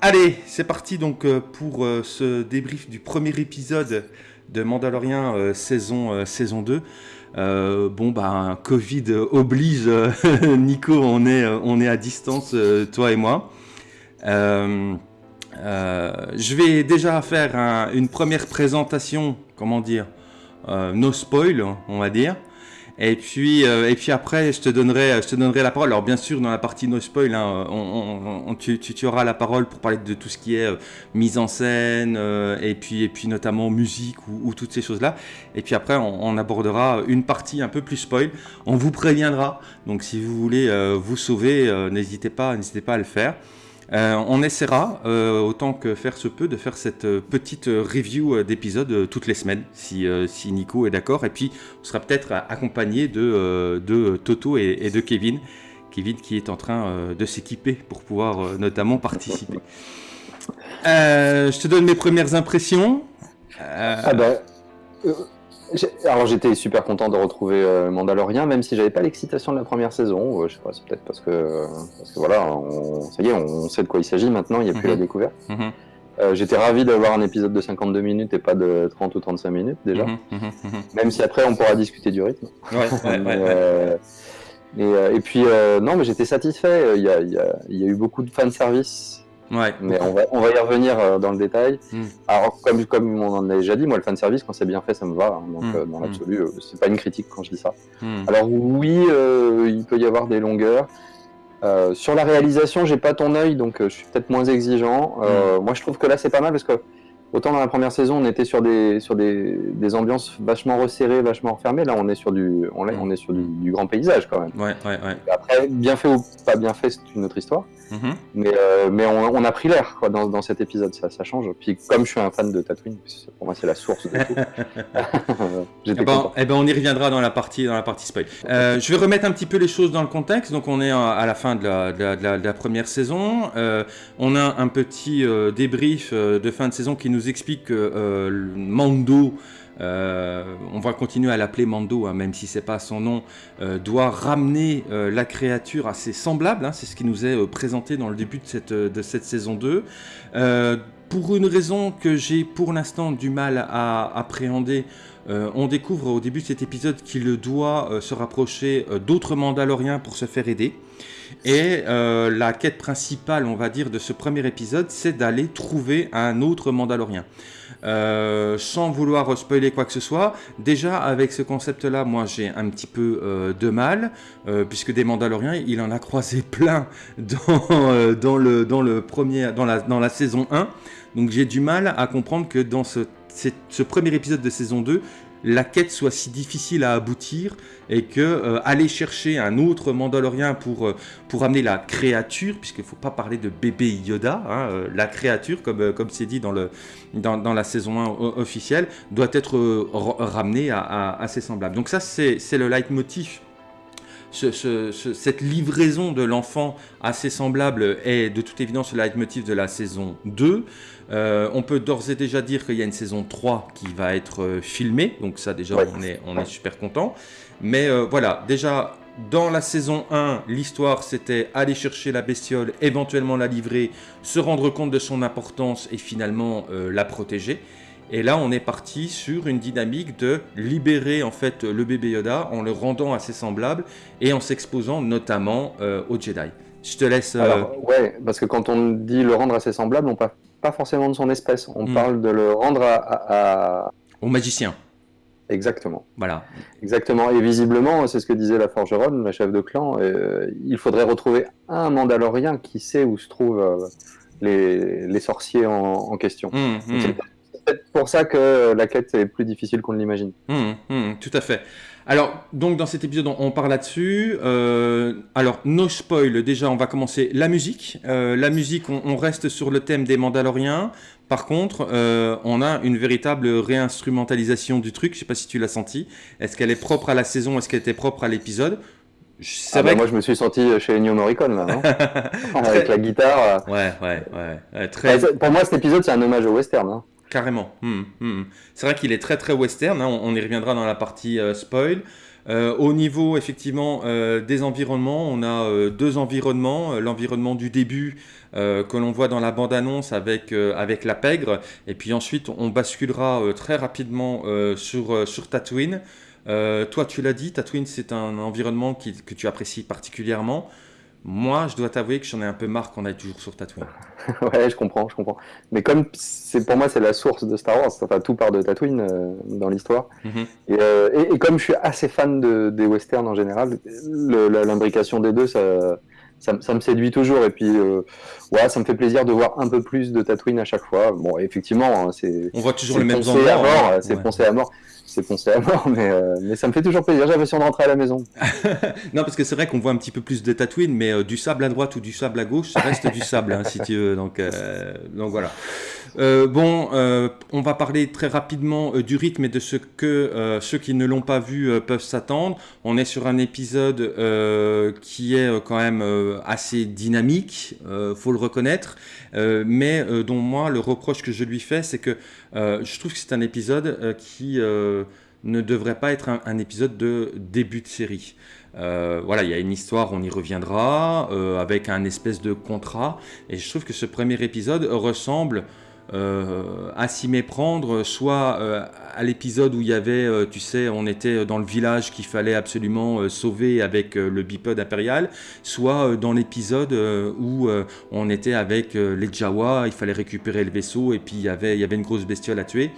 Allez, c'est parti donc euh, pour euh, ce débrief du premier épisode de Mandalorian euh, saison, saison 2. bon, bah, Covid oblige, Nico, on est, on est à distance, toi et moi. je vais déjà faire une première présentation, comment dire, no spoil, on va dire. Et puis, euh, et puis après, je te, donnerai, je te donnerai la parole. Alors bien sûr, dans la partie no spoil, hein, on, tu, tu, auras la parole pour parler de tout ce qui est euh, mise en scène, euh, et, puis, et puis notamment musique ou, toutes ces choses-là. Et puis après, on, abordera une partie un peu plus spoil. On vous préviendra. Donc si vous voulez vous sauver, n'hésitez pas, n'hésitez pas à le faire. Euh, on essaiera, euh, autant que faire se peut, de faire cette euh, petite review d'épisode toutes les semaines, si, Nico est d'accord. Et puis, on sera peut-être accompagné de, Toto et, de Kevin. Kevin qui est en train de s'équiper pour pouvoir notamment participer. je te donne mes premières impressions. Ah bah, alors j'étais super content de retrouver euh, Mandalorian, même si j'avais pas l'excitation de la première saison. Euh, je sais pas, c'est peut-être parce que, parce que voilà, on, ça y est, on sait de quoi il s'agit maintenant, il n'y a plus la mhm. découverte. Mhm. Euh, j'étais ravi d'avoir un épisode de 52 minutes et pas de 30 ou 35 minutes déjà. Mhm, même si après on pourra discuter du rythme. et, puis non, mais j'étais satisfait. Il y a, y a, eu beaucoup de fanservice Ouais. Mais on va, on va y revenir euh, dans le détail. Hmm. Alors, comme, comme on en a déjà dit, moi, le fan service, quand c'est bien fait, ça me va. Hein. donc, hmm. euh, dans l'absolu, euh, c'est pas une critique quand je dis ça. Hmm. Alors, oui, il peut y avoir des longueurs. sur la réalisation, j'ai pas ton œil, donc je suis peut-être moins exigeant. Moi, je trouve que là, c'est pas mal parce que Autant dans la première saison, on était sur des, sur des, des ambiances vachement resserrées, vachement refermées. Là, on est sur du, on, on est sur du, grand paysage quand même. Ouais, ouais, ouais. Après, bien fait ou pas bien fait, c'est une autre histoire. Mm-hmm. Mais, euh, mais on, on, a pris l'air dans, dans, cet épisode, ça, ça change. Puis comme je suis un fan de Tatooine, pour moi c'est la source de tout. eh, ben, eh ben, on y reviendra dans la partie, dans la partie spoil. Euh, je vais remettre un petit peu les choses dans le contexte. Donc on est à la fin de la, de la, de la, première saison. Euh, on a un petit débrief de fin de saison qui nous explique que euh, Mando, euh, on va continuer à l'appeler Mando, hein, même si c'est pas son nom, euh, doit ramener la créature assez semblable. Hein, c'est ce qui nous est présenté dans le début de cette, de cette saison 2. pour une raison que j'ai pour l'instant du mal à appréhender, on découvre au début de cet épisode qu'il doit se rapprocher d'autres Mandaloriens pour se faire aider. Et euh, la quête principale, on va dire, de ce premier épisode, c'est d'aller trouver un autre Mandalorien. Euh, sans vouloir spoiler quoi que ce soit, déjà avec ce concept-là, moi j'ai un petit peu euh, de mal, puisque des Mandaloriens, il en a croisé plein dans, la saison 1. Donc j'ai du mal à comprendre que dans ce, ce premier épisode de saison 2, la quête soit si difficile à aboutir et que euh, aller chercher un autre Mandalorien pour, euh, pour amener la créature, puisqu'il ne faut pas parler de bébé Yoda, hein, euh, la créature, comme comme c'est dit dans, le, dans, la saison 1 officielle, doit être ramenée à, à, ses semblables. Donc ça, c'est le leitmotiv cette livraison de l'enfant assez semblable est de toute évidence le leitmotiv de la saison 2. Euh, on peut d'ores et déjà dire qu'il y a une saison 3 qui va être euh, filmée, donc ça déjà on, est, on est super content. Mais euh, voilà, déjà dans la saison 1, l'histoire c'était aller chercher la bestiole, éventuellement la livrer, se rendre compte de son importance et finalement la protéger. Et là, on est parti sur une dynamique de libérer en fait le bébé Yoda en le rendant assez semblable et en s'exposant notamment euh, aux Jedi. Je te laisse. Euh, Alors, ouais, parce que quand on dit le rendre assez semblable, on parle pas forcément de son espèce. On hmm. parle de le rendre à, au magicien. Exactement. Voilà. Exactement. Et visiblement, c'est ce que disait la forgeronne, la chef de clan, euh, il faudrait retrouver un Mandalorien qui sait où se trouvent les, sorciers en, question. Hmm, hmm pour ça que la quête est plus difficile qu'on ne l'imagine. Tout à fait. Alors, donc dans cet épisode, on, parle là-dessus. Euh, alors, no spoil, déjà, on va commencer la musique. Euh, la musique, on, reste sur le thème des Mandaloriens. Par contre, euh, on a une véritable réinstrumentalisation du truc. Je sais pas si tu l'as senti. Est-ce qu'elle est propre à la saison? Est-ce qu'elle était propre à l'épisode? Ah bah, Moi, je me suis senti chez Ennio Morricone, là, non? Avec la guitare. Ouais, ouais, ouais. Très... Bah, pour moi, cet épisode, c'est un hommage au western. Hein. Carrément. Hmm, hmm, hmm. C'est vrai qu'il est très très western, hein. on, y reviendra dans la partie euh, spoil. au niveau effectivement des environnements, on a deux environnements. L'environnement du début que l'on voit dans la bande-annonce avec, avec la pègre, et puis ensuite on basculera très rapidement sur, sur Tatooine. toi, tu l'as dit, Tatooine, c'est un environnement que tu apprécies particulièrement. Moi, je dois t'avouer que j'en ai un peu marre qu'on aille toujours sur Tatooine. ouais, je comprends, je comprends. Mais comme c'est pour moi, c'est la source de Star Wars, enfin tout part de Tatooine euh, dans l'histoire. Mhm. Euh, et, comme je suis assez fan de, des westerns en général, l'imbrication des deux, ça, ça, me séduit toujours. Et puis, euh, ouais, ça me fait plaisir de voir un peu plus de Tatooine à chaque fois. Bon, effectivement, hein, c'est. On voit toujours les mêmes endroits. Hein. C'est poncé à mort c'est foncé à mort, mais, euh, mais, ça me fait toujours plaisir. J'ai l'impression de rentrer à la maison. non, parce que c'est vrai qu'on voit un petit peu plus de Tatooine, mais euh, du sable à droite ou du sable à gauche, ça reste du sable, hein, si tu veux. Donc, donc voilà. Bon, on va parler très rapidement du rythme et de ce que ceux qui ne l'ont pas vu peuvent s'attendre. On est sur un épisode qui est quand même assez dynamique, faut le reconnaître, mais dont moi, le reproche que je lui fais, c'est que je trouve que c'est un épisode qui ne devrait pas être un, épisode de début de série. Euh, voilà, il y a une histoire, on y reviendra, euh, avec un espèce de contrat. Et je trouve que ce premier épisode ressemble euh, à s'y méprendre, soit à l'épisode où il y avait, tu sais, on était dans le village qu'il fallait absolument sauver avec le bipode impérial, soit dans l'épisode où on était avec les Jawa, il fallait récupérer le vaisseau et puis il y avait, une grosse bestiole à tuer.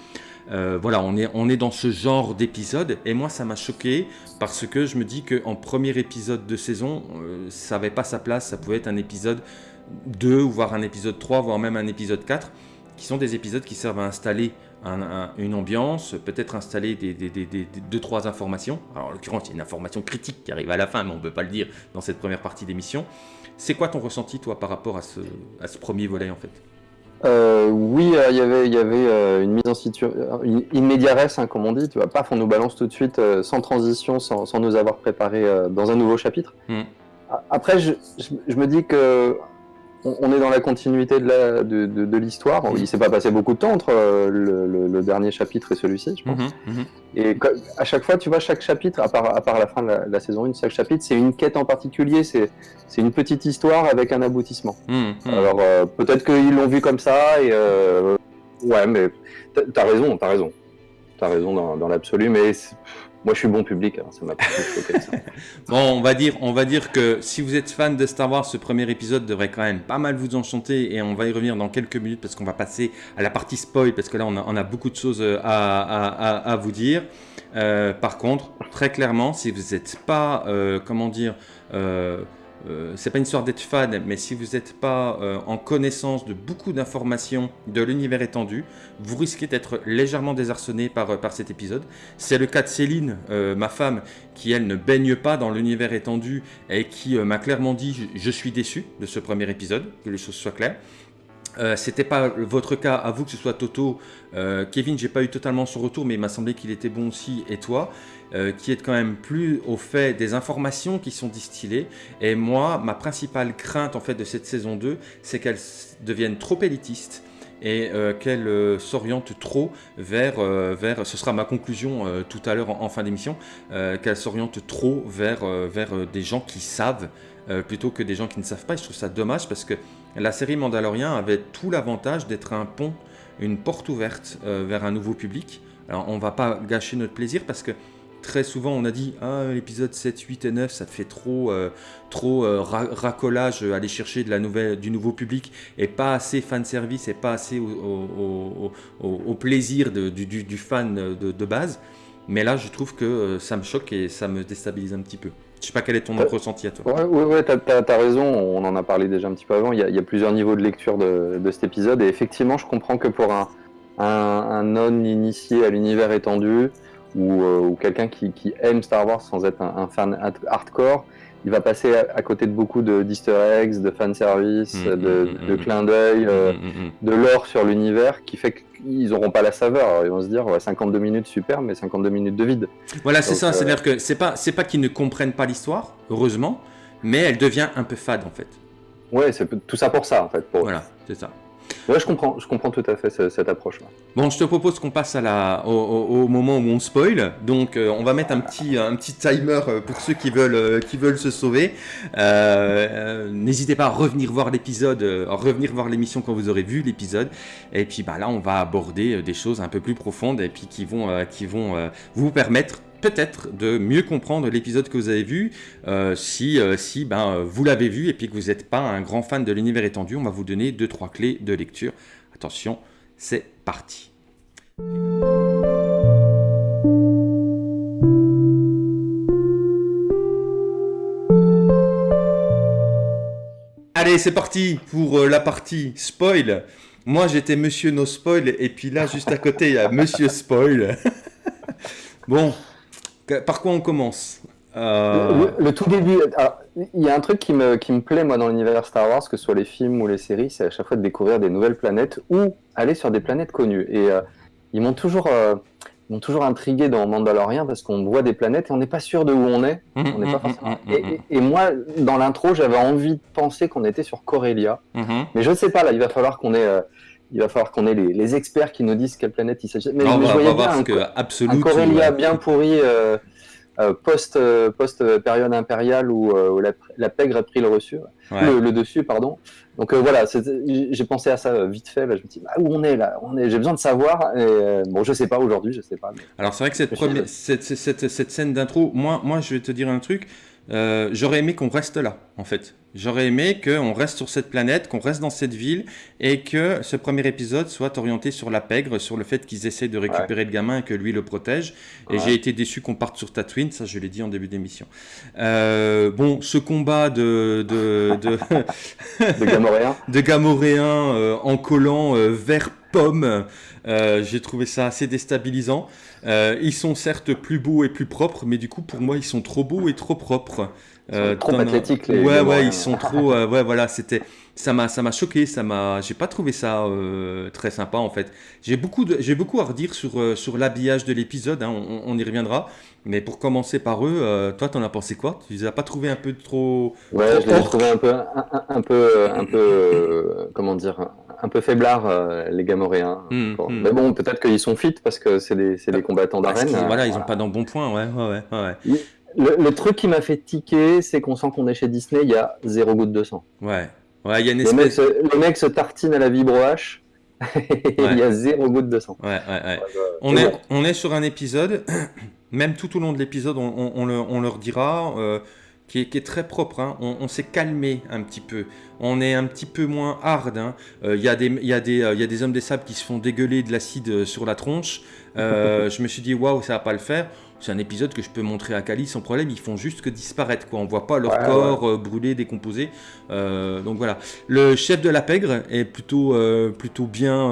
Euh, voilà, on est, on est dans ce genre d'épisode. Et moi, ça m'a choqué parce que je me dis qu'en premier épisode de saison, euh, ça n'avait pas sa place. Ça pouvait être un épisode 2, voire un épisode 3, voire même un épisode 4, qui sont des épisodes qui servent à installer une ambiance, peut-être installer des, deux, trois informations. Alors, en l'occurrence, il y a une information critique qui arrive à la fin, mais on ne peut pas le dire dans cette première partie d'émission. C'est quoi ton ressenti, toi, par rapport à ce, à ce premier volet, en fait? Euh, oui, euh, il y avait, y avait euh, une mise en situation, une hein, comme on dit. Tu vois, paf, on nous balance tout de suite, sans transition, sans, sans, nous avoir préparé dans un nouveau chapitre. Hmm. Après, je, je, me dis que on, est dans la continuité de l'histoire. De, de, Il s'est pas passé beaucoup de temps entre euh, le, dernier chapitre et celui-ci, je pense. Mhm, mhm. Et à chaque fois, tu vois, chaque chapitre, à part, à part la fin de la, saison 1, chaque chapitre, c'est une quête en particulier, c'est une petite histoire avec un aboutissement. Mhm, Alors, euh, peut-être qu'ils l'ont vu comme ça, et euh, ouais, mais t'as raison, t'as raison. T'as raison dans, dans l'absolu, mais moi, je suis bon public, alors ça m'a pas choqué bon, on va, dire, on va dire que si vous êtes fan de Star Wars, ce premier épisode devrait quand même pas mal vous enchanter et on va y revenir dans quelques minutes parce qu'on va passer à la partie spoil parce que là, on a, beaucoup de choses à, à, vous dire. Euh, par contre, très clairement, si vous n'êtes pas, euh, comment dire, euh, euh, c'est pas une histoire d'être fan, mais si vous n'êtes pas euh, en connaissance de beaucoup d'informations de l'univers étendu, vous risquez d'être légèrement désarçonné par, euh, par cet épisode. C'est le cas de Céline, ma femme, qui elle ne baigne pas dans l'univers étendu et qui m'a clairement dit je, suis déçu de ce premier épisode, que les choses soient claires. Euh, C'était pas votre cas, à vous que ce soit Toto. Kevin, j'ai pas eu totalement son retour, mais il m'a semblé qu'il était bon aussi, et toi. Euh, qui est quand même plus au fait des informations qui sont distillées. Et moi, ma principale crainte en fait de cette saison 2, c'est qu'elle devienne trop élitiste et euh, qu'elle euh, s'oriente trop vers, vers, ce sera ma conclusion tout à l'heure en, fin d'émission, qu'elle s'oriente trop vers, vers des gens qui savent plutôt que des gens qui ne savent pas. Et je trouve ça dommage parce que la série Mandalorian avait tout l'avantage d'être un pont, une porte ouverte vers un nouveau public. Alors on va pas gâcher notre plaisir parce que très souvent on a dit ah, l'épisode 7, 8 et 9 ça fait trop, euh, trop euh, racolage, euh, aller chercher de la nouvelle, du nouveau public et pas assez fan service et pas assez au, plaisir du, fan de, de, base. Mais là je trouve que ça me choque et ça me déstabilise un petit peu. Je sais pas quel est ton ressenti à toi. Ouais, ouais, ouais t'as as, raison, on en a parlé déjà un petit peu avant, il y a, il y a plusieurs niveaux de lecture de, de, cet épisode et effectivement je comprends que pour un, un, un non-initié à l'univers étendu, ou, euh, ou quelqu'un qui, qui, aime Star Wars sans être un, fan hardcore, il va passer à, côté de beaucoup d'easter eggs, de fanservice, service, mm, de, mm, de mm, clins d'œil, euh, de l'or sur l'univers, qui fait qu'ils n'auront pas la saveur. ils vont se dire, 52 minutes super, mais 52 minutes de vide. Voilà, c'est ça. Euh, C'est-à-dire que c'est pas, c'est pas qu'ils ne comprennent pas l'histoire, heureusement, mais elle devient un peu fade en fait. Ouais, c'est tout ça pour ça en fait. Voilà, c'est ça. Ouais, je comprends, je comprends tout à fait cette, approche. Bon, je te propose qu'on passe au, moment où on spoil. Donc, euh, on va mettre un petit, un petit timer euh, pour ceux qui veulent, euh, qui veulent se sauver. N'hésitez pas à revenir voir l'épisode, revenir voir l'émission quand vous aurez vu l'épisode. Et puis, bah, là, on va aborder des choses un peu plus profondes et puis qui vont, qui vont vous permettre peut-être de mieux comprendre l'épisode que vous avez vu. Euh, si euh, si ben, vous l'avez vu et puis que vous n'êtes pas un grand fan de l'univers étendu, on va vous donner deux trois clés de lecture. Attention, c'est parti. Allez, c'est parti pour euh, la partie spoil. Moi, j'étais Monsieur No Spoil, et puis là, juste à côté, il y a Monsieur Spoil. bon, par quoi on commence euh, le, tout début, il y a un truc qui me, qui me plaît moi dans l'univers Star Wars, que ce soit les films ou les séries, c'est à chaque fois de découvrir des nouvelles planètes ou aller sur des planètes connues. Et euh, ils m'ont toujours, euh, toujours intrigué dans Mandalorian parce qu'on voit des planètes et on n'est pas sûr de où on est. Mmh, pas mmh, forcément... Mmh, et, et, moi, dans l'intro, j'avais envie de penser qu'on était sur Corellia, mais je ne sais pas. Là, il va falloir qu'on ait il va falloir qu'on ait les, experts qui nous disent quelle planète il s'agit. Mais, je voyais bien un, que Corellia bien pourri euh, euh, post, euh, post période impériale où, la, pègre a pris le, reçu, le, dessus. pardon. Donc voilà, j'ai pensé à ça vite fait. je me dis, bah, où on est là? On est, J'ai besoin de savoir. Et, bon, je sais pas aujourd'hui, je sais pas. Alors c'est vrai que cette, première, cette, cette, cette, scène d'intro, moi, moi je vais te dire un truc. J'aurais aimé qu'on reste là, en fait. J'aurais aimé qu'on reste sur cette planète, qu'on reste dans cette ville et que ce premier épisode soit orienté sur la pègre, sur le fait qu'ils essaient de récupérer le gamin et que lui le protège. Et j'ai été déçu qu'on parte sur Tatooine, ça je l'ai dit en début d'émission. Euh, bon, ce combat de de de, de Gamoréens, euh, en collant euh, vert pomme, j'ai trouvé ça assez déstabilisant. ils sont certes plus beaux et plus propres, mais du coup pour moi ils sont trop beaux et trop propres. Euh, trop athlétiques les. Ouais, ouais, ils sont trop. Euh, ouais, voilà, c'était. Ça m'a, ça m'a choqué. Ça m'a. J'ai pas trouvé ça euh, très sympa en fait. J'ai beaucoup, de, j'ai beaucoup à redire sur euh, sur l'habillage de l'épisode. Hein, on, on, y reviendra. Mais pour commencer par eux, toi, t'en as pensé quoi? Tu les as pas trouvé un peu trop. Ouais, je les ai trouvés un peu, un, peu, un peu, comment dire, un peu faiblard les Gamoréens. Hum, hum. Mais bon, peut-être qu'ils sont fit parce que c'est des, combattants d'arène. Voilà, ils ont pas dans bon point. Ouais, ouais, ouais. ouais. Le, truc qui m'a fait tiquer, c'est qu'on sent qu'on est chez Disney, il y a zéro goutte de sang. Ouais. Ouais, il y a une espèce... le, mec se, tartine à la vibroche, il y a zéro goutte de sang. Ouais, ouais, ouais. On, est, on est sur un épisode, même tout au long de l'épisode, on, on, le, on, leur dira, euh, qui, est, qui, est, très propre. Hein. On, s'est calmé un petit peu. On est un petit peu moins hard. Hein. Euh, il y, a des hommes des sables qui se font dégueuler de l'acide sur la tronche. Euh, je me suis dit, waouh, ça va pas le faire c'est un épisode que je peux montrer à Kali sans problème. Ils font juste que disparaître. Quoi. On voit pas leur corps euh, brûler, décomposer. Euh, donc voilà. Le chef de la pègre est plutôt, euh, plutôt bien,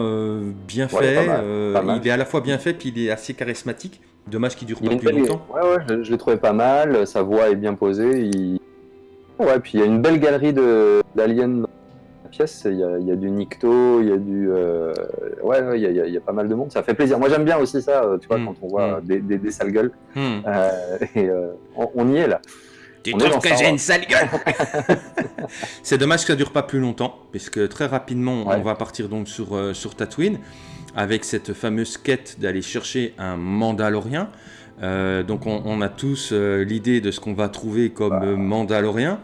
bien fait. il est à la fois bien fait, puis il est assez charismatique. Dommage qu'il dure pas plus longtemps. Ouais, ouais, je, je l'ai trouvé pas mal. Sa voix est bien posée. Il... Ouais, puis il y a une belle galerie d'aliens pièce. Il y, a, il y a, du Nikto, il y a du. Euh, ouais, il, y a, il y, a, pas mal de monde. Ça fait plaisir. Moi, j'aime bien aussi ça, euh, tu vois, hmm. quand on voit hmm. des, des, des, sales gueules. Hmm. Euh, et on, y est là. Tu trouves que j'ai une sale gueule C'est dommage que ça dure pas plus longtemps, puisque très rapidement, on va partir donc sur, sur Tatooine, avec cette fameuse quête d'aller chercher un Mandalorien. donc on, on, a tous l'idée de ce qu'on va trouver comme bah. Mandalorien.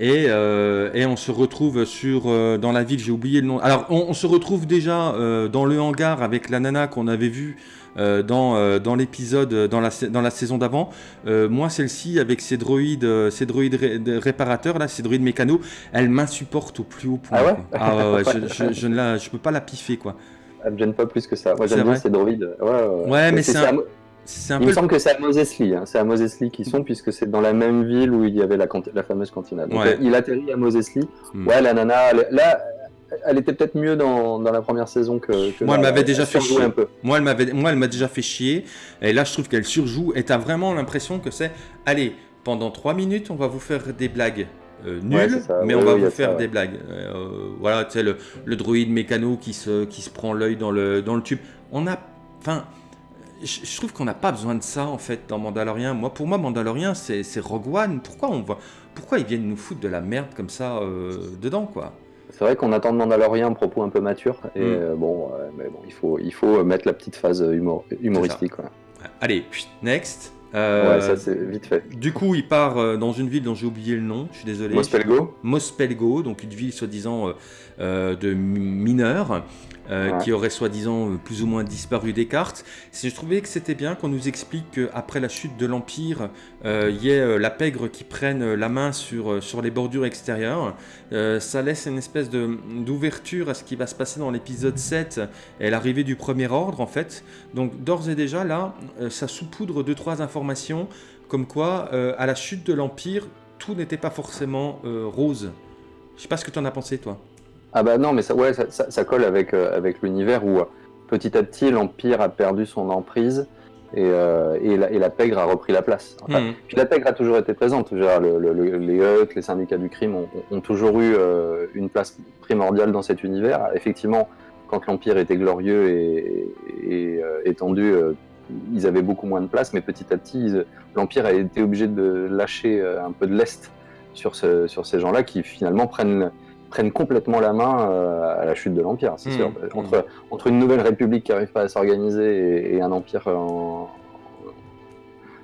Euh, et, on se retrouve sur, euh, dans la ville, j'ai oublié le nom. Alors, on, se retrouve déjà euh, dans le hangar avec la nana qu'on avait vue dans, dans l'épisode, dans la, dans la saison d'avant. moi, celle-ci, avec ses droïdes, ses droïdes réparateurs, là, ses droïdes mécanos, elle m'insupporte au plus haut point. Ah ouais, ah ouais, je, je, ne la, je peux pas la piffer, quoi. Elle me gêne pas plus que ça. Moi, j'aime bien ces droïdes. Ouais, ouais mais c'est un... Il me semble que c'est à Moses Lee, hein. c'est à Moses Lee qu'ils sont, puisque c'est dans la même ville où il y avait la, la fameuse cantina. Donc euh, il atterrit à Moses Lee. Hmm. Ouais, la nana, là, elle était peut-être mieux dans, dans, la première saison que. moi, elle m'avait déjà fait chier. Un peu. Moi, elle m'avait, moi, elle m'a déjà fait chier. Et là, je trouve qu'elle surjoue. Et t'as vraiment l'impression que c'est, allez, pendant 3 minutes, on va vous faire des blagues. Euh, nulles, mais on va vous faire des blagues. Euh, voilà, tu sais, le, le druide mécano qui se, qui se prend l'œil dans le, dans le tube. On a. Enfin, je, trouve qu'on n'a pas besoin de ça en fait dans Mandalorian. Moi, pour moi, Mandalorian, c'est Rogue One. Pourquoi on voit, pourquoi ils viennent nous foutre de la merde comme ça euh, dedans, quoi? C'est vrai qu'on attend de Mandalorian un propos un peu mature, et mm. bon, mais bon, il faut, il faut mettre la petite phase humoristique. Allez, next. ouais, ça c'est vite fait. Du coup, il part dans une ville dont j'ai oublié le nom, je suis désolé. Mospelgo Mospelgo, donc une ville soi-disant de mineurs. Euh, qui aurait soi-disant euh, plus ou moins disparu des cartes. Je trouvais que c'était bien qu'on nous explique qu'après la chute de l'Empire, euh, il y ait la pègre qui prenne la main sur, sur les bordures extérieures. ça laisse une espèce d'ouverture à ce qui va se passer dans l'épisode 7 et l'arrivée du Premier Ordre en fait. Donc d'ores et déjà là, ça saupoudre deux trois informations comme quoi à la chute de l'Empire, tout n'était pas forcément rose. Je sais pas ce que tu en as pensé toi. Ah bah non, mais ça, ouais, ça, colle avec, euh, avec l'univers où euh, petit à petit l'Empire a perdu son emprise et, euh, et, la, et, la, pègre a repris la place. Hmm. Puis la pègre a toujours été présente. les Hutt, les syndicats du crime ont, toujours eu une place primordiale dans cet univers. Effectivement, quand l'Empire était glorieux et, et étendu, ils avaient beaucoup moins de place, mais petit à petit, l'Empire a été obligé de lâcher un peu de lest sur, ce, sur ces gens-là qui finalement prennent prennent complètement la main euh, à la chute de l'Empire, c'est hmm. sûr. Entre, hmm. entre une nouvelle république qui n'arrive pas à s'organiser et, un empire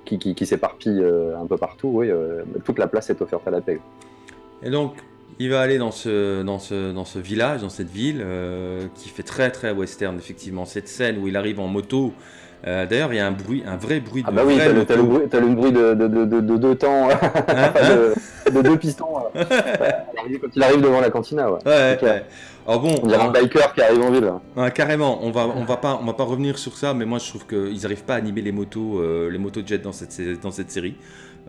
qui, qui, s'éparpille euh, un peu partout, oui, euh, toute la place est offerte à la paix. Et donc, il va aller dans ce, dans ce, dans ce village, dans cette ville, qui fait très très western, effectivement. Cette scène où il arrive en moto, euh, d'ailleurs, il y a un bruit, un vrai bruit de. Ah bah oui, t'as le, le, bruit, as le bruit de, de, de, de deux temps, hein, de, deux pistons. quand il arrive devant la cantina, ouais. ouais, Alors bon, on dirait un biker qui arrive en ville. Ouais, carrément. On va, on va pas, on va pas revenir sur ça, mais moi je trouve qu'ils n'arrivent pas à animer les motos, euh, les motos jet dans cette, dans cette série.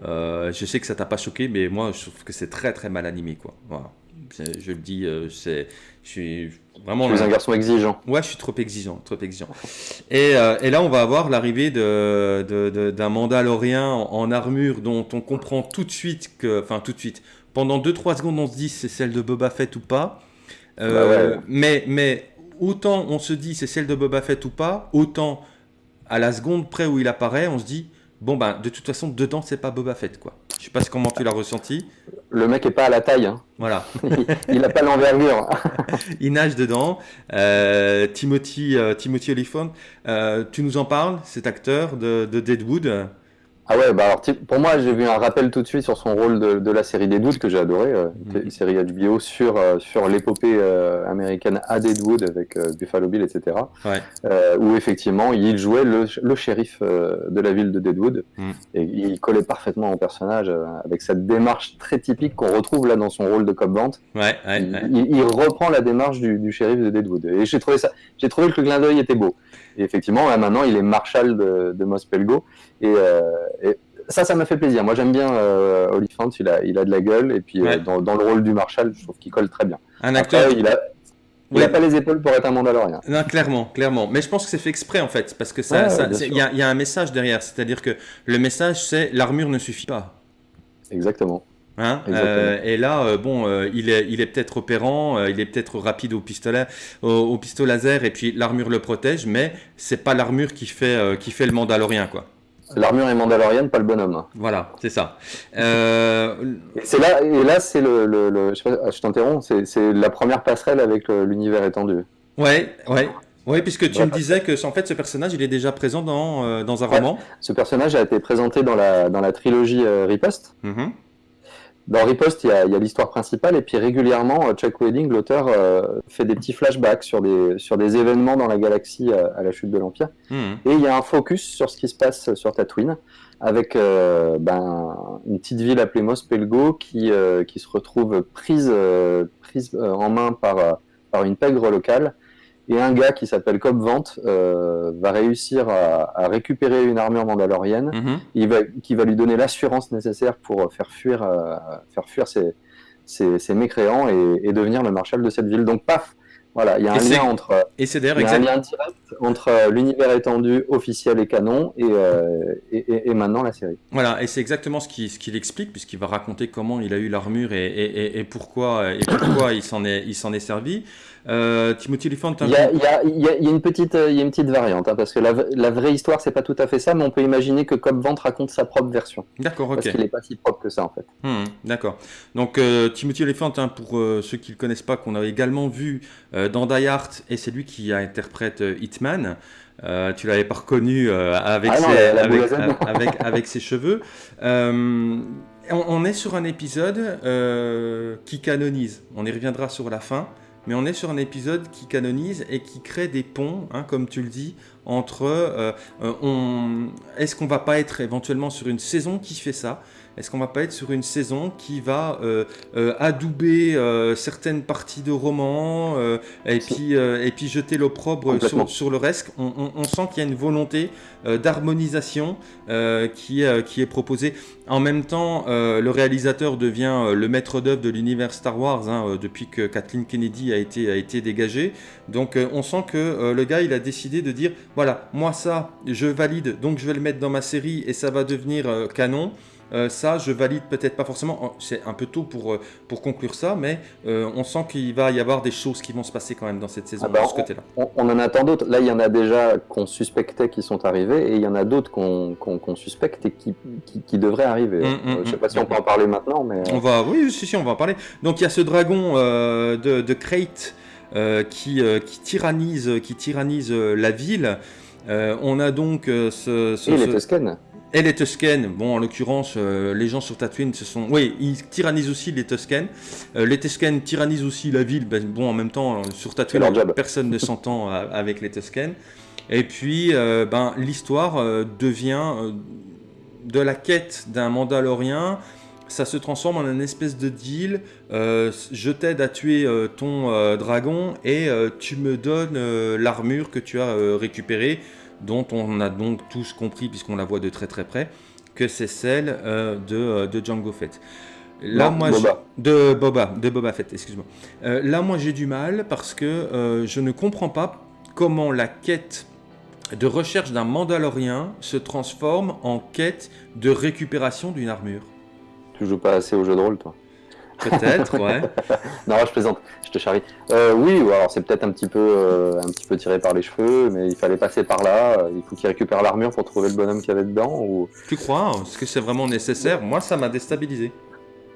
Euh, je sais que ça t'a pas choqué, mais moi je trouve que c'est très très mal animé, quoi. Voilà. Je le dis, c'est, je suis Vraiment, un garçon exigeant. Ouais, je suis trop exigeant, trop exigeant. Et, euh, et là, on va avoir l'arrivée d'un de, de, Mandalorien en, armure dont on comprend tout de suite que, enfin tout de suite, pendant 2-3 secondes, on se dit c'est celle de Boba Fett ou pas. Euh, bah mais, mais autant on se dit c'est celle de Boba Fett ou pas, autant à la seconde près où il apparaît, on se dit bon ben de toute façon dedans c'est pas Boba Fett quoi. Je sais pas comment tu l'as ressenti. Le mec est pas à la taille. Hein. Voilà. il n'a pas l'envergure. il nage dedans. Euh, Timothy, euh, Timothy Oliphant, euh, tu nous en parles, cet acteur de, de Deadwood? Ah ouais, bah alors pour moi, j'ai vu un rappel tout de suite sur son rôle de, de la série Deadwood que j'ai adoré, euh, mhm. une série HBO sur euh, sur l'épopée euh, américaine à Deadwood avec Buffalo Bill, etc. Ouais. où effectivement, il jouait le, le shérif de la ville de Deadwood mhm. et il collait parfaitement au personnage avec cette démarche très typique qu'on retrouve là dans son rôle de cop vente. Ouais, il, il, reprend la démarche du, du shérif de Deadwood et j'ai trouvé ça, j'ai trouvé que le clin d'œil était beau. Et effectivement, là, maintenant, il est marshal de, de Mospelgo. Et, euh, et, ça, ça m'a fait plaisir. Moi, j'aime bien euh, Oliphant, il a, il a de la gueule. Et puis, euh, dans, dans, le rôle du marshal, je trouve qu'il colle très bien. Un acteur. il a. Il n'a pas les épaules pour être un Mandalorien. Non, clairement, clairement. Mais je pense que c'est fait exprès en fait, parce que ça, il y, y, a un message derrière. C'est-à-dire que le message, c'est l'armure ne suffit pas. Exactement. Hein euh, et là, euh, bon, euh, il est, il est peut-être opérant, il est peut-être rapide au pistolet, au, pistolet laser, et puis l'armure le protège, mais c'est pas l'armure qui fait, qui fait le Mandalorien, quoi. L'armure est mandalorienne, pas le bonhomme. Voilà, c'est ça. C'est là, et là, c'est le, le, je, t'interromps, c'est la première passerelle avec l'univers étendu. Ouais, ouais. Oui, puisque tu me disais que en fait ce personnage il est déjà présent dans, dans un roman. Ce personnage a été présenté dans la, dans la trilogie Riposte. Mm dans Riposte, il y a, l'histoire principale, et puis régulièrement, euh, Chuck Wedding, l'auteur, euh, fait des petits flashbacks sur des, sur des événements dans la galaxie euh, à, la chute de l'Empire. Hmm. Et il y a un focus sur ce qui se passe sur Tatooine, avec ben, une petite ville appelée Mospelgo qui, qui se retrouve prise, prise en main par, par une pègre locale, et un gars qui s'appelle Cobb Vente euh, va réussir à, récupérer une armure mandalorienne mhm. il va, qui va lui donner l'assurance nécessaire pour faire fuir, euh, faire fuir ses, ses, mécréants et, devenir le marshal de cette ville. Donc paf, voilà, il y a un lien entre. Et c'est d'ailleurs exact... entre euh, l'univers étendu officiel et canon euh, et, et, maintenant la série. Voilà, et c'est exactement ce qu'il ce qu'il explique, puisqu'il va raconter comment il a eu l'armure et, et, pourquoi, et pourquoi il s'en est, il est servi. Euh, Timothy Elephant. Il y, a, il, y a, il, y a, une petite, il y a une petite variante, hein, parce que la, la, vraie histoire, c'est pas tout à fait ça, mais on peut imaginer que Cobb Vent raconte sa propre version. D'accord, ok. Parce qu'il n'est pas si propre que ça, en fait. Hmm, d'accord. Donc, Timothy Elephant, hein, pour ceux qui ne le connaissent pas, qu'on a également vu dans Die Hard, et c'est lui qui interprète Hitman. Euh, tu l'avais pas reconnu euh, avec, ah ses, avec, ses cheveux. Euh, on, est sur un épisode qui canonise. On y reviendra sur la fin. Mais on est sur un épisode qui canonise et qui crée des ponts, hein, comme tu le dis, entre... on... Est-ce qu'on va pas être éventuellement sur une saison qui fait ça est-ce qu'on va pas être sur une saison qui va euh, euh, adouber euh, certaines parties de romans et, puis, et puis jeter l'opprobre sur, sur, le reste? On, sent qu'il y a une volonté d'harmonisation qui, qui est proposée. En même temps, le réalisateur devient le maître d'œuvre de l'univers Star Wars hein, depuis que Kathleen Kennedy a été, a été dégagée. Donc on sent que le gars, il a décidé de dire, voilà, moi ça, je valide, donc je vais le mettre dans ma série et ça va devenir canon. Euh, ça, je valide peut-être pas forcément. C'est un peu tôt pour, euh, pour conclure ça, mais euh, on sent qu'il va y avoir des choses qui vont se passer quand même dans cette saison ah bah, de ce côté-là. On, en attend d'autres. Là, il y en a déjà qu'on suspectait qui sont arrivés, et il y en a d'autres qu'on suspecte et qui, qui, devraient arriver. Hum, hum, je sais pas si on peut en parler maintenant, mais. On va, oui, si, si, on va en parler. Donc, il y a ce dragon de, de Crate qui, qui tyrannise, qui tyrannise la ville. on a donc ce, ce, et les Tusken et les Tusken, bon en l'occurrence euh, les gens sur Tatooine se sont... Oui, ils tyrannisent aussi les Tusken. Euh, les Tusken tyrannisent aussi la ville, ben, bon en même temps sur Tatooine personne ne s'entend avec les Tusken. Et puis euh, ben, l'histoire devient de la quête d'un Mandalorien, ça se transforme en une espèce de deal, je t'aide à tuer ton dragon et tu me donnes l'armure que tu as récupérée dont on a donc tous compris, puisqu'on la voit de très très près, que c'est celle euh, de, euh, de, Django Fett. Là, moi, de Boba, de Boba Fett, excuse-moi. Euh, là, moi, j'ai du mal parce que je ne comprends pas comment la quête de recherche d'un Mandalorien se transforme en quête de récupération d'une armure. Tu joues pas assez au jeu de rôle, toi? Peut-être, ouais. non, je plaisante, je te charrie. Euh, oui, alors c'est peut-être un petit peu, euh, un petit peu tiré par les cheveux, mais il fallait passer par là. Il faut qu'il récupère l'armure pour trouver le bonhomme qu'il y avait dedans. Ou... Tu crois? Est-ce que c'est vraiment nécessaire? Moi, ça m'a déstabilisé.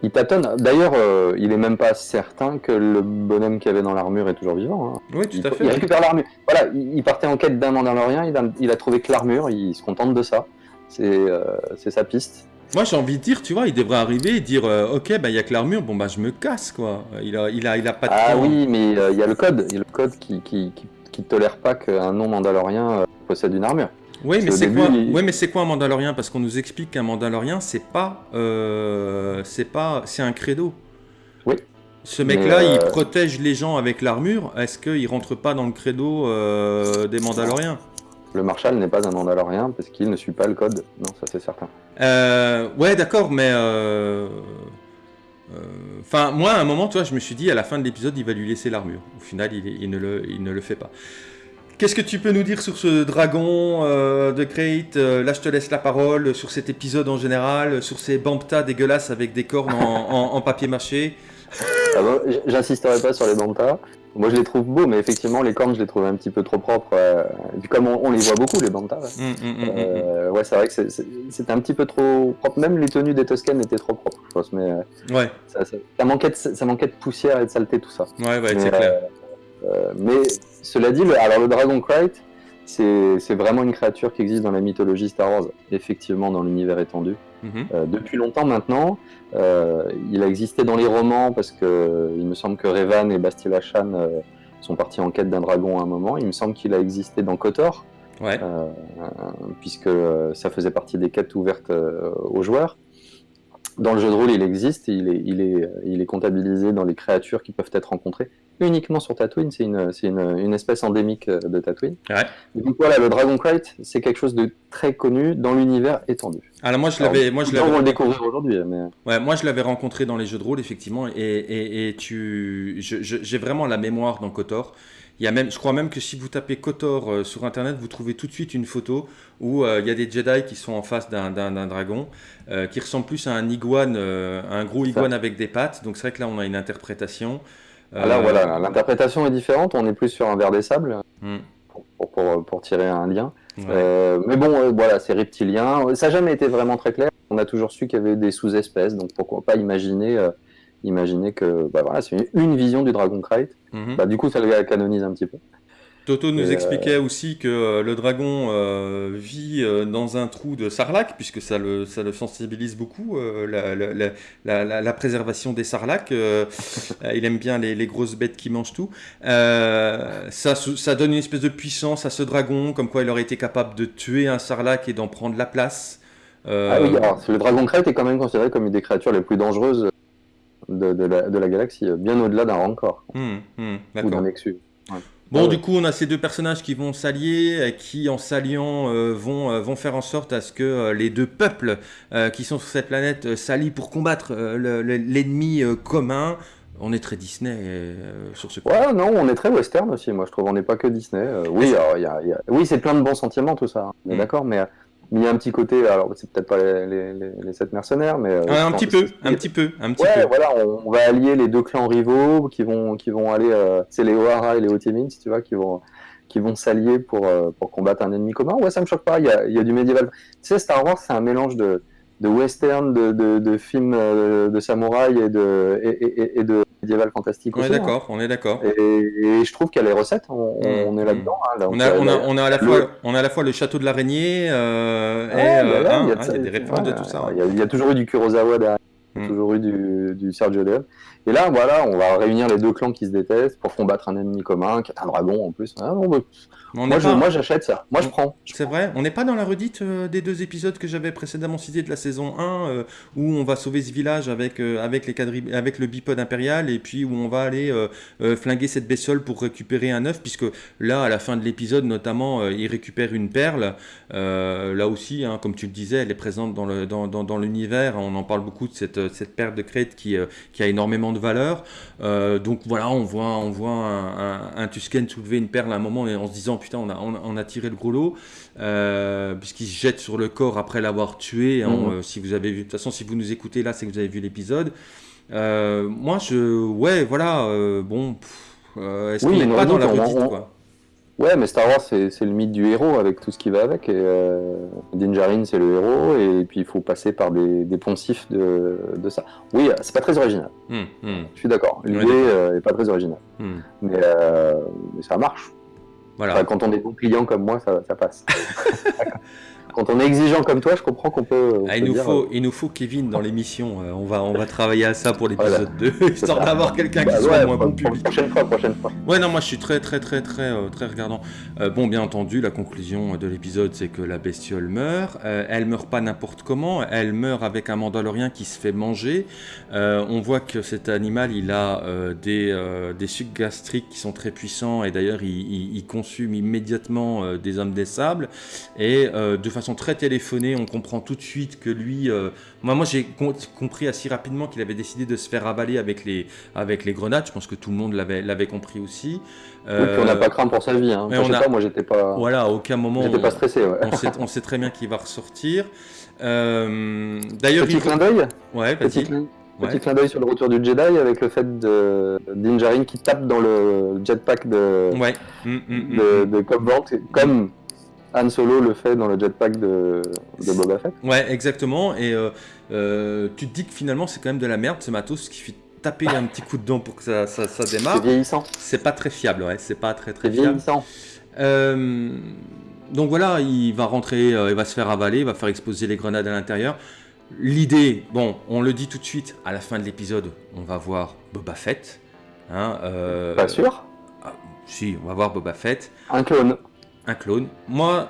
Il tâtonne. D'ailleurs, euh, il est même pas certain que le bonhomme qu'il y avait dans l'armure est toujours vivant. Hein. Oui, tout à fait. Il récupère l'armure. Voilà, il, partait en quête d'un Mandalorien, il a, il a trouvé que l'armure, il se contente de ça. C'est sa piste. Moi, j'ai envie de dire, tu vois, il devrait arriver et dire euh, Ok, bah, il n'y a que l'armure, bon, bah, je me casse, quoi. Il a, il a, il a pas de Ah oui, mais euh, il y a le code. Il y a le code qui, qui, qui, tolère pas qu'un non-mandalorien euh, possède une armure. Oui, mais c'est quoi, oui, mais c'est quoi un mandalorien? Parce qu'on nous explique qu'un mandalorien, c'est pas. c'est pas. C'est un credo. Oui. Ce mec-là, il protège les gens avec l'armure. Est-ce qu'il rentre pas dans le credo des mandaloriens? Le Marshal n'est pas un Mandalorien parce qu'il ne suit pas le code. Non, ça c'est certain. Euh, ouais, d'accord, mais. Euh, euh, enfin, moi, à un moment, toi, je me suis dit, à la fin de l'épisode, il va lui laisser l'armure. Au final, il, ne le, il, ne le, fait pas. Qu'est-ce que tu peux nous dire sur ce dragon de Crate Là, je te laisse la parole sur cet épisode en général, sur ces Bambta dégueulasses avec des cornes en, papier mâché? Ah J'insisterai pas sur les Bambta. Moi, je les trouve beaux, mais effectivement, les cornes, je les trouve un petit peu trop propres. Euh, comme on, les voit beaucoup, les bantas, ouais, mm, mm, mm, euh, ouais c'est vrai que c'était un petit peu trop propre. Même les tenues des Toscanes étaient trop propres, je pense. Mais euh, ouais. ça, ça, manquait de, ça manquait de poussière et de saleté, tout ça. Ouais, ouais, c'est clair. mais cela dit, le, alors le Dragon Knight, c'est vraiment une créature qui existe dans la mythologie Star Wars, effectivement dans l'univers étendu. Mhm. Euh, depuis longtemps maintenant, euh, il a existé dans les romans parce que il me semble que Revan et Bastila Shan euh, sont partis en quête d'un dragon à un moment. Il me semble qu'il a existé dans Kotor, puisque ça faisait partie des quêtes ouvertes aux joueurs. Dans le jeu de rôle, il existe, il est, il, est, il est comptabilisé dans les créatures qui peuvent être rencontrées uniquement sur Tatooine, c'est une, une, une, espèce endémique euh, de Tatooine. Ouais. Donc voilà, le Dragon Knight, c'est quelque chose de très connu dans l'univers étendu. Alors moi je l'avais, moi je l'avais. On va le découvrir aujourd'hui, mais. Ouais, moi je l'avais rencontré dans les jeux de rôle effectivement, et, et, et tu, j'ai vraiment la mémoire dans Kotor. Il y a même, je crois même que si vous tapez Kotor sur internet, vous trouvez tout de suite une photo où il y a des Jedi qui sont en face d'un dragon, qui ressemble plus à un iguane, un gros iguane avec des pattes. Donc c'est vrai que là on a une interprétation. Ah, voilà, l'interprétation est différente. On est plus sur un verre des sables hmm. pour, pour, tirer un lien. mais bon, voilà, c'est reptilien. Ça n'a jamais été vraiment très clair. On a toujours su qu'il y avait des sous-espèces, donc pourquoi pas imaginer Imaginez que bah voilà, c'est une, vision du Dragon Crate. Mhm. Bah, du coup, ça le canonise un petit peu. Toto nous euh, expliquait aussi que euh, le dragon euh, vit dans un trou de sarlac, puisque ça le, ça le sensibilise beaucoup, la, la, la, préservation des sarlacs. il aime bien les, les, grosses bêtes qui mangent tout. ça, ça donne une espèce de puissance à ce dragon, comme quoi il aurait été capable de tuer un sarlac et d'en prendre la place. Ah oui, alors, le dragon crête est quand même considéré comme une des créatures les plus dangereuses de, la, galaxie, bien au-delà d'un Rancor hmm, ou d'un Nexus. Bon, du coup, on a ces deux personnages qui vont s'allier, qui, en s'alliant, euh, vont, euh, vont faire en sorte à ce que euh, les deux peuples qui sont sur cette planète s'allient pour combattre l'ennemi commun. On est très Disney sur ce point. Ouais, non, on est très western aussi, moi je trouve. On n'est pas que Disney. oui, oui c'est plein de bons sentiments tout ça. Hein. Hmm. D'accord, mais il y a un petit côté, alors c'est peut-être pas les, les, sept mercenaires, mais euh, un, petit peu, un petit peu, un petit ouais, voilà, on, va allier les deux clans rivaux qui vont qui vont aller, euh, c'est les O'Hara et les si tu vois, qui vont qui vont s'allier pour euh, pour combattre un ennemi commun. Ouais, ça me choque pas. Il y a, y a du médiéval. Tu sais, Star Wars, c'est un mélange de de western, de, de, de films de samouraï et de et, et de fantastique. On est d'accord, on est d'accord. Et, je trouve qu'il y a les recettes, on, mm. est là-dedans. Hein, on, a, on, a, on, a, à la fois, on a à la fois le château de l'araignée euh, et euh, hein, il y, a des références de tout ça. Il y, a toujours eu du Kurosawa derrière, il y a mm. toujours eu du, du Sergio Leone. Et là, voilà, on va réunir les deux clans qui se détestent pour combattre un ennemi commun, qui est un dragon en plus. Ah, moi, j'achète ça. Moi, je prends. C'est vrai. On n'est pas dans la redite euh, des deux épisodes que j'avais précédemment cités de la saison 1, euh, où on va sauver ce village avec, euh, avec, les avec le bipode impérial, et puis où on va aller flinguer cette bestiole pour récupérer un œuf, puisque là, à la fin de l'épisode, notamment, il récupère une perle. là aussi, hein, comme tu le disais, elle est présente dans l'univers. Dans, dans, on en parle beaucoup de cette, cette perle de crête qui, qui a énormément de valeur. donc voilà, on voit, on voit un, un Tusken soulever une perle à un moment et en se disant putain, on a, on, a tiré le gros lot, euh, puisqu'il se jette sur le corps après l'avoir tué. Hein, mhm. euh, si vous avez vu, de toute façon, si vous nous écoutez là, c'est que vous avez vu l'épisode. Euh, moi, je, ouais, voilà, bon, est-ce qu'on n'est pas dans la redite, quoi? Ouais, mais Star Wars, c'est le mythe du héros avec tout ce qui va avec. Et, euh, Din c'est le héros, et puis il faut passer par des, des poncifs de, de, ça. Oui, c'est pas très original. Hmm, hmm. Je suis d'accord. L'idée n'est pas très originale. Hmm. Mais, mais, ça marche quand on est bon client comme moi, ça, ça passe. quand on est exigeant comme toi, je comprends qu'on peut. Ah, il, nous faut, euh, il nous faut Kevin dans l'émission. Euh, on, va, on va travailler à ça pour l'épisode 2, histoire d'avoir quelqu'un qui bah soit moins bon public. Prochaine fois, prochaine fois. Ouais, non, moi je suis très, très, très, très, euh, très regardant. bon, bien entendu, la conclusion de l'épisode, c'est que la bestiole meurt. elle meurt pas n'importe comment. Elle meurt avec un mandalorien qui se fait manger. on voit que cet animal, il a des, des sucs gastriques qui sont très puissants et d'ailleurs, il, il, consume immédiatement des hommes des sables. Et de façon très téléphonée, on comprend tout de suite que lui... Euh, moi, moi j'ai compris assez rapidement qu'il avait décidé de se faire avaler avec les, avec les grenades. Je pense que tout le monde l'avait compris aussi. Euh, on n'a pas craint pour sa vie. Hein. moi, j'étais pas... Voilà, à aucun moment... J'étais pas stressé, on, sait, on, sait, très bien qu'il va ressortir. Euh, d'ailleurs, Petit clin d'œil Ouais, petit, Petit clin d'œil sur le retour du Jedi avec le fait de Dinjarin qui tape dans le jetpack de, ouais. Mm, mm, mm, de, de comme Han Solo le fait dans le jetpack de, de Boba Fett. Ouais, exactement. Et euh, euh, tu te dis que finalement, c'est quand même de la merde ce matos qui fait taper un petit coup de dent pour que ça, ça, démarre. C'est vieillissant. C'est pas très fiable, ouais. C'est pas très très fiable. vieillissant. Euh, donc voilà, il va rentrer, il va se faire avaler, il va faire exploser les grenades à l'intérieur. L'idée, bon, on le dit tout de suite, à la fin de l'épisode, on va voir Boba Fett. Hein, pas sûr ah, Si, on va voir Boba Fett. Un clone un clone. Moi,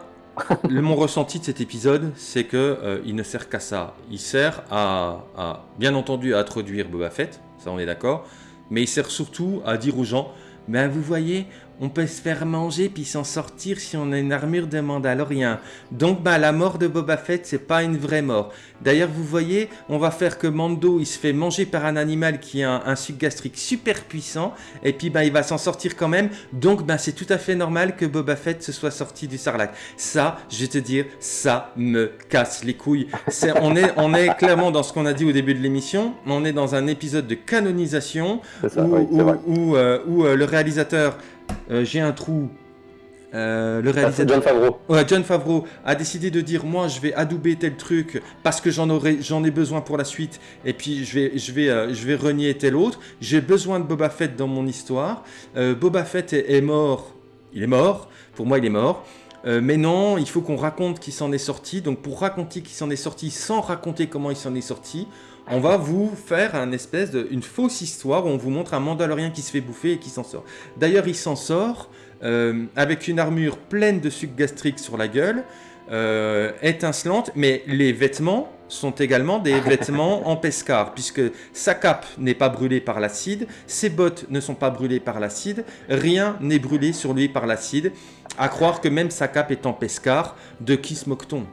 le, mon ressenti de cet épisode, c'est que euh, il ne sert qu'à ça. Il sert à, bien entendu, à introduire Boba Fett, ça on est d'accord, mais il sert surtout à dire aux gens, ben vous voyez, on peut se faire manger puis s'en sortir si on a une armure de Mandalorien. Donc bah la mort de Boba Fett c'est pas une vraie mort. D'ailleurs vous voyez, on va faire que Mando il se fait manger par un animal qui a un, suc gastrique super puissant et puis bah il va s'en sortir quand même. Donc bah c'est tout à fait normal que Boba Fett se soit sorti du Sarlacc. Ça, je vais te dire, ça me casse les couilles. on, est, on est clairement dans ce qu'on a dit au début de l'émission, on est dans un épisode de canonisation où, euh, euh, le réalisateur euh, j'ai un trou. Euh, le réalisateur John Favreau. John Favreau a décidé de dire moi je vais adouber tel truc parce que j'en aurai j'en ai besoin pour la suite et puis je vais je vais euh, je vais renier tel autre. J'ai besoin de Boba Fett dans mon histoire. Boba Fett est, mort. Il est mort. Pour moi il est mort. mais non, il faut qu'on raconte qui s'en est sorti. Donc pour raconter qui s'en est sorti sans raconter comment il s'en est sorti, on va vous faire un espèce de, une fausse histoire où on vous montre un Mandalorien qui se fait bouffer et qui s'en sort. D'ailleurs, il s'en sort euh, avec une armure pleine de sucre gastrique sur la gueule, euh, étincelante, mais les vêtements sont également des vêtements en pescar, puisque sa cape n'est pas brûlée par l'acide, ses bottes ne sont pas brûlées par l'acide, rien n'est brûlé sur lui par l'acide, à croire que même sa cape est en pescar, de qui se moque-t-on?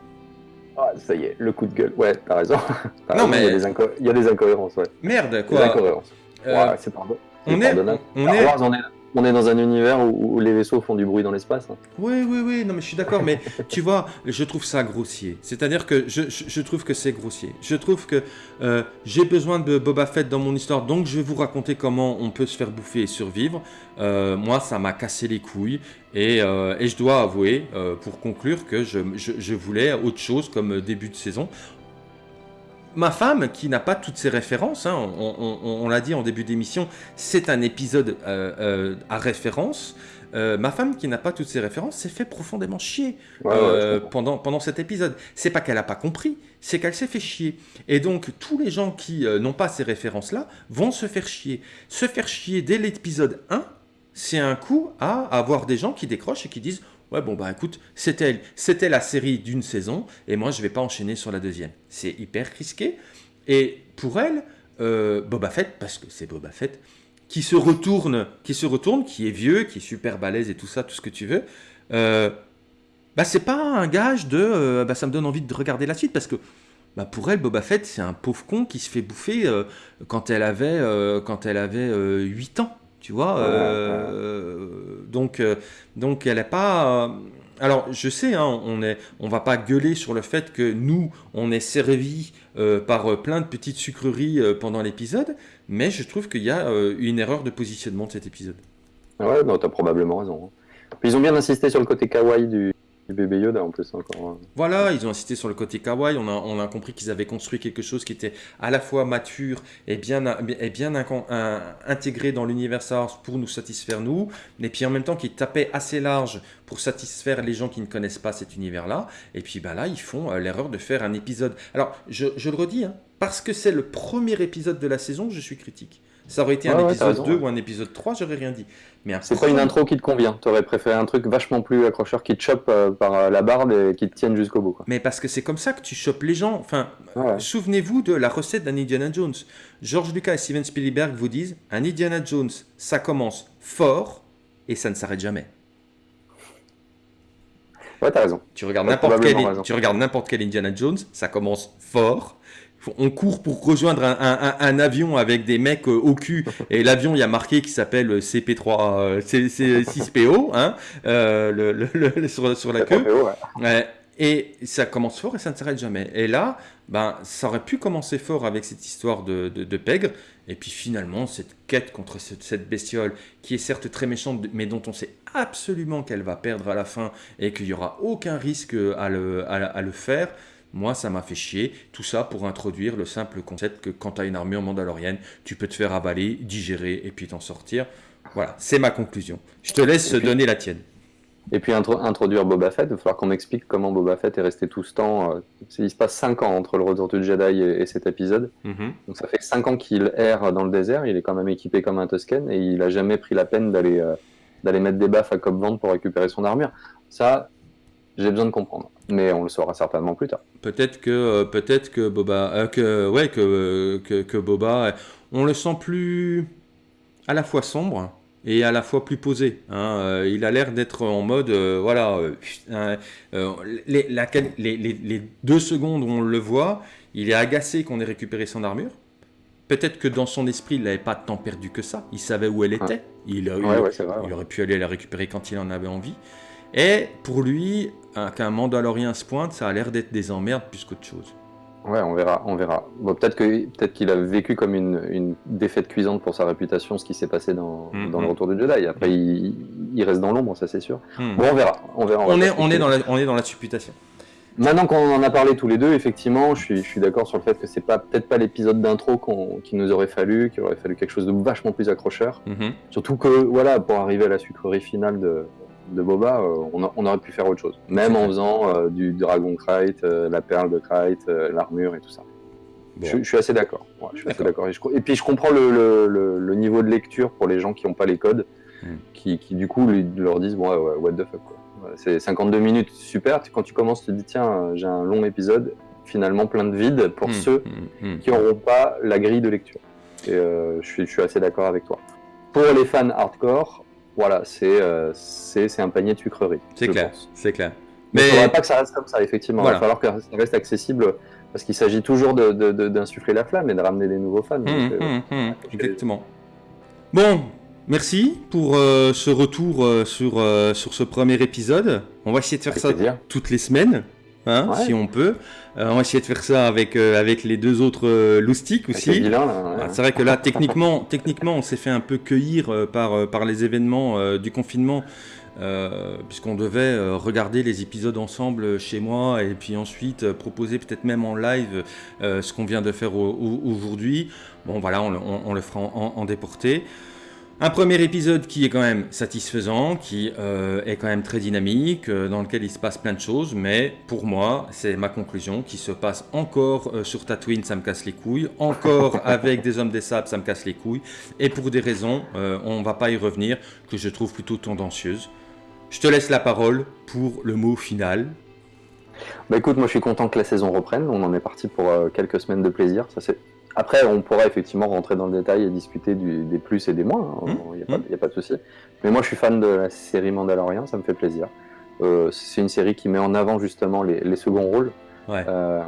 Ah, ça y est, le coup de gueule. Ouais, t'as raison. non, mais... Il y, a des incohérences, ouais. Merde, quoi. Des incohérences. Euh, ouais, c'est pardon. On est, on est... On est dans un univers où, les vaisseaux font du bruit dans l'espace. Hein. Oui, oui, oui, non mais je suis d'accord, mais tu vois, je trouve ça grossier. C'est-à-dire que je, trouve que c'est grossier. Je trouve que euh, j'ai besoin de Boba Fett dans mon histoire, donc je vais vous raconter comment on peut se faire bouffer et survivre. Euh, moi, ça m'a cassé les couilles et, euh, je dois avouer, pour conclure, que je voulais autre chose comme début de saison ma femme, qui n'a pas toutes ces références, hein, on, l'a dit en début d'émission, c'est un épisode euh, euh, à référence. Euh, ma femme, qui n'a pas toutes ces références, s'est fait profondément chier pendant, pendant cet épisode. C'est pas qu'elle n'a pas compris, c'est qu'elle s'est fait chier. Et donc, tous les gens qui n'ont pas ces références-là vont se faire chier. Se faire chier dès l'épisode 1, c'est un coup à avoir des gens qui décrochent et qui disent Ouais, bon, bah écoute, c'était, c'était la série d'une saison, et moi, je vais pas enchaîner sur la deuxième. C'est hyper risqué. Et pour elle, euh, Boba Fett, parce que c'est Boba Fett, qui se retourne, qui se retourne, qui est vieux, qui est super balèze et tout ça, tout ce que tu veux, euh, bah c'est pas un gage de, euh, bah ça me donne envie de regarder la suite, parce que bah pour elle, Boba Fett, c'est un pauvre con qui se fait bouffer euh, quand elle avait, quand elle avait 8 ans. Tu vois euh, Donc, euh, donc elle n'est pas. Euh, alors, je sais, hein, on est, on va pas gueuler sur le fait que nous, on est servi par plein de petites sucreries pendant l'épisode, mais je trouve qu'il y a une erreur de positionnement de cet épisode. Ouais, non, as probablement raison. Hein. ils ont bien insisté sur le côté kawaii du, bébé Yoda en plus encore. Hein. Voilà, ils ont insisté sur le côté kawaii. On a, on a compris qu'ils avaient construit quelque chose qui était à la fois mature et bien, et bien intégré dans l'univers Star Wars pour nous satisfaire nous, et puis en même temps qui tapait assez large pour satisfaire les gens qui ne connaissent pas cet univers-là. Et puis ben là, ils font euh, l'erreur de faire un épisode. Alors, je, je le redis, hein, parce que c'est le premier épisode de la saison, je suis critique. Ça aurait été un épisode 2 ou un épisode 3, j'aurais rien dit. Mais C'est pas une intro qui te convient. Tu aurais préféré un truc vachement plus accrocheur qui te chope euh, par euh, la barbe et qui te tienne jusqu'au bout. Mais parce que c'est comme ça que tu chopes les gens. Enfin, souvenez-vous de la recette d'un Indiana Jones. George Lucas et Steven Spielberg vous disent un Indiana Jones, ça commence fort et ça ne s'arrête jamais. Ouais, t'as raison. Tu regardes n'importe quel, tu regardes n'importe quel Indiana Jones, ça commence fort on court pour rejoindre un, avion avec des mecs euh, au cul. Et l'avion il y a marqué qui s'appelle CP3 C6PO hein, euh, sur, la queue. Et ça commence fort et ça ne s'arrête jamais. Et là ben ça aurait pu commencer fort avec cette histoire de, de, pègre. Et puis finalement cette quête contre cette, bestiole qui est certes très méchante mais dont on sait absolument qu'elle va perdre à la fin et qu'il n'y aura aucun risque à le, à le faire moi, ça m'a fait chier. Tout ça pour introduire le simple concept que quand tu as une armure mandalorienne, tu peux te faire avaler, digérer et puis t'en sortir. Voilà, c'est ma conclusion. Je te laisse donner la tienne. Et puis introduire Boba Fett, il va falloir qu'on m'explique comment Boba Fett est resté tout ce temps. Euh, il se passe 5 ans entre le retour du Jedi et, cet épisode. Mhm. Donc ça fait 5 ans qu'il erre dans le désert, il est quand même équipé comme un Tusken et il n'a jamais pris la peine d'aller euh, d'aller mettre des baffes à Cobb Vent pour récupérer son armure. Ça, j'ai besoin de comprendre, mais on le saura certainement plus tard. Peut-être que euh, peut-être que Boba, euh, que ouais que, que, Boba, on le sent plus à la fois sombre et à la fois plus posé. Hein. il a l'air d'être en mode, voilà, les, les, deux secondes où on le voit, il est agacé qu'on ait récupéré son armure. Peut-être que dans son esprit, il n'avait pas tant perdu que ça. Il savait où elle était. Il, aurait pu aller la récupérer quand il en avait envie. Et pour lui, qu'un Mandalorien se pointe, ça a l'air d'être des emmerdes plus qu'autre chose. Ouais, on verra, on verra. Bon, peut-être que peut-être qu'il a vécu comme une, défaite cuisante pour sa réputation, ce qui s'est passé dans, mm, dans le. Retour de Jedi. Après, il, reste dans l'ombre, ça c'est sûr. Mm. Bon, on verra, on verra. On, est, on est dans la, on est dans la supputation. Maintenant qu'on en a parlé tous les deux, effectivement, je suis, je suis d'accord sur le fait que c'est pas peut-être pas l'épisode d'intro qu'il nous aurait fallu, qu'il aurait fallu quelque chose de vachement plus accrocheur. Mm-hmm. Surtout que, voilà, pour arriver à la sucrerie finale de, de Boba, euh, on, aurait pu faire autre chose. Même en faisant euh, du Dragon Kite, euh, la perle de Kite, l'armure et tout ça. Je, suis assez d'accord. Et, puis je comprends le, niveau de lecture pour les gens qui n'ont pas les codes, hmm. qui, du coup leur disent bon, what the fuck. C'est 52 minutes, super. Quand tu commences, tu te dis tiens, j'ai un long épisode, finalement plein de vide pour hmm. ceux hmm. qui n'auront pas la grille de lecture. Et je, suis, je suis assez d'accord avec toi. Pour les fans hardcore, voilà, euh, c'est un panier de sucreries. C'est clair, c'est clair. Mais il ne faudrait pas que ça reste comme ça, effectivement. Il va falloir que ça reste accessible parce qu'il s'agit toujours d'insuffler la flamme et de ramener des nouveaux fans. Hum, hum, hum, exactement. Bon, merci pour euh, ce retour euh, sur, sur ce premier épisode. On va essayer de faire ça toutes les semaines. Hein, si on peut. Euh, on va essayer de faire ça avec, euh, avec les deux autres euh, loustiques aussi. C'est vrai que là, techniquement, techniquement on s'est fait un peu cueillir par, par les événements du confinement. puisqu'on devait regarder les épisodes ensemble chez moi et puis ensuite proposer peut-être même en live ce qu'on vient de faire aujourd'hui. Bon voilà, on, le fera en, en déporté. Un premier épisode qui est quand même satisfaisant, qui euh, est quand même très dynamique, euh, dans lequel il se passe plein de choses, mais pour moi, c'est ma conclusion, qui se passe encore euh, sur Tatooine, ça me casse les couilles, encore avec des hommes des sables, ça me casse les couilles, et pour des raisons, on ne va pas y revenir, que je trouve plutôt tendancieuses. Je te laisse la parole pour le mot final. Bah écoute, moi je suis content que la saison reprenne, on en est parti pour quelques semaines de plaisir, ça c'est après, on pourra effectivement rentrer dans le détail et discuter des plus et des moins, il hein. n'y mmh. a, pas de souci. Mais moi, je suis fan de la série Mandalorian, ça me fait plaisir. Euh, c'est une série qui met en avant justement les, seconds rôles, euh,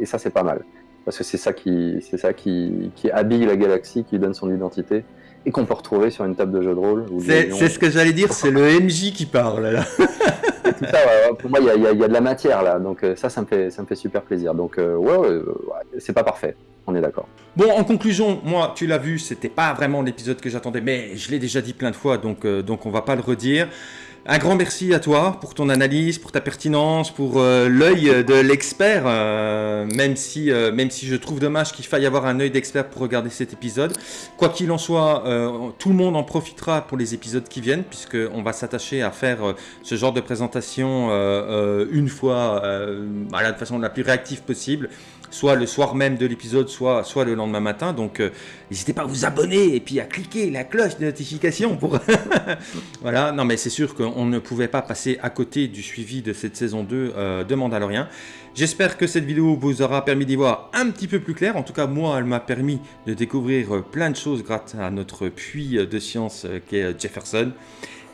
et, ça, c'est pas mal. Parce que c'est ça, qui, ça qui, habille la galaxie, qui donne son identité, et qu'on peut retrouver sur une table de jeu de rôle. C'est ce que j'allais dire, c'est le MJ qui parle là. pour moi, il y, a, de la matière là, donc euh, ça, ça me fait, ça me fait super plaisir. Donc ouais, ouais c'est pas parfait on est d'accord. Bon, en conclusion, moi, tu l'as vu, c'était pas vraiment l'épisode que j'attendais, mais je l'ai déjà dit plein de fois, donc, euh, donc on va pas le redire. Un grand merci à toi pour ton analyse, pour ta pertinence, pour euh, l'œil de l'expert, euh, même, si, même si je trouve dommage qu'il faille avoir un œil d'expert pour regarder cet épisode. Quoi qu'il en soit, tout le monde en profitera pour les épisodes qui viennent, puisqu'on va s'attacher à faire ce genre de présentation une fois, de façon la plus réactive possible soit le soir même de l'épisode, soit, soit le lendemain matin. Donc euh, n'hésitez pas à vous abonner et puis à cliquer la cloche de notification pour... voilà, non mais c'est sûr qu'on ne pouvait pas passer à côté du suivi de cette saison 2 euh, de Mandalorian. J'espère que cette vidéo vous aura permis d'y voir un petit peu plus clair. En tout cas, moi, elle m'a permis de découvrir euh, plein de choses grâce à notre puits de science qui est Jefferson.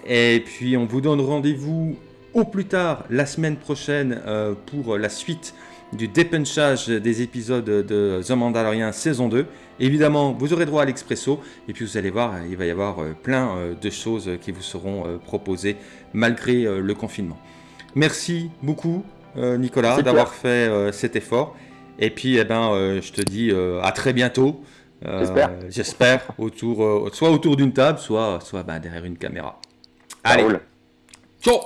Et puis, on vous donne rendez-vous au plus tard la semaine prochaine pour la suite du dépunchage des épisodes de The Mandalorian saison 2. Évidemment, vous aurez droit à l'expresso et puis vous allez voir, il va y avoir euh, plein euh, de choses qui vous seront euh, proposées malgré le confinement. Merci beaucoup Nicolas d'avoir fait cet effort. Et puis, eh ben, je te dis à très bientôt. J'espère. autour, soit autour d'une table, soit, soit ben, derrière une caméra. Allez. Ciao